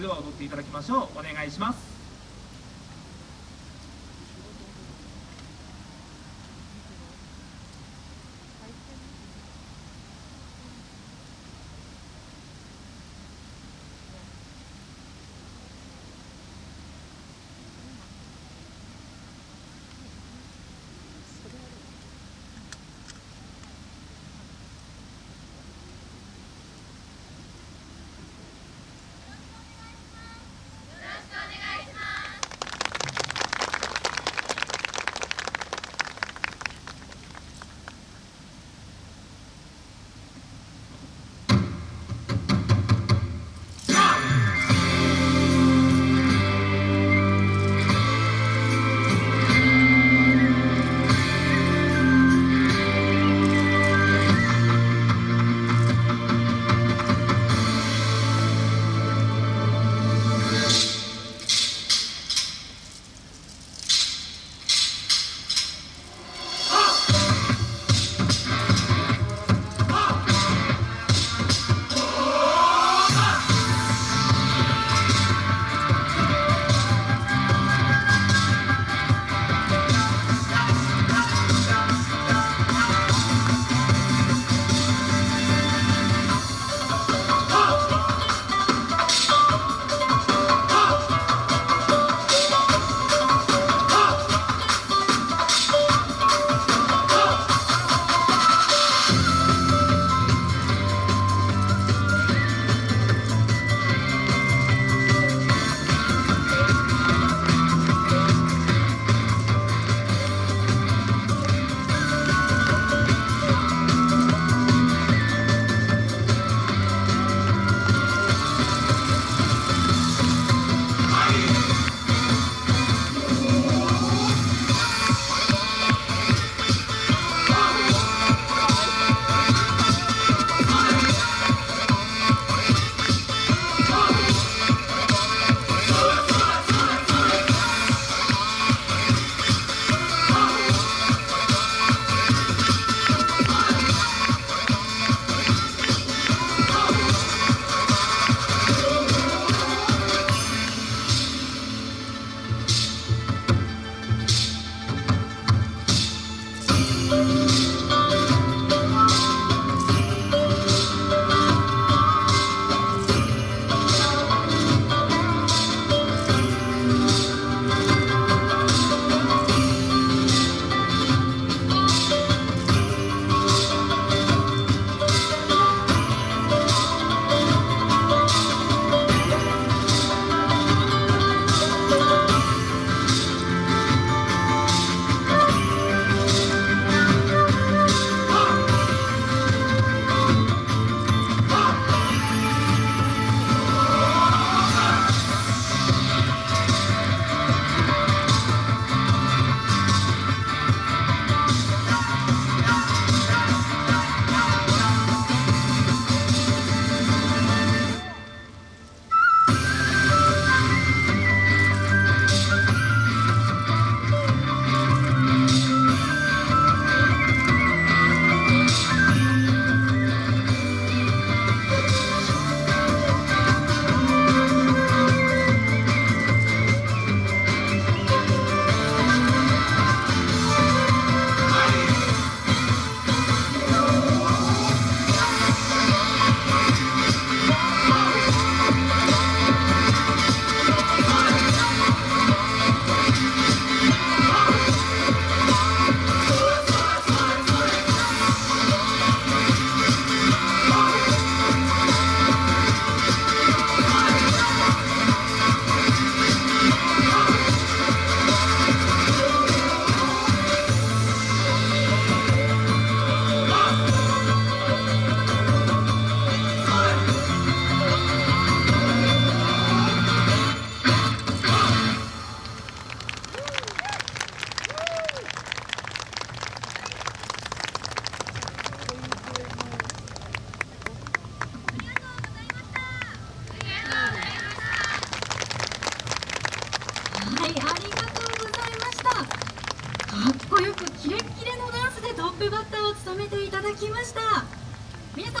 れでは踊っていただきましょう。お願いします。いありがとうございました。かっこよくキレッキレのダンスでトップバッターを務めていただきました。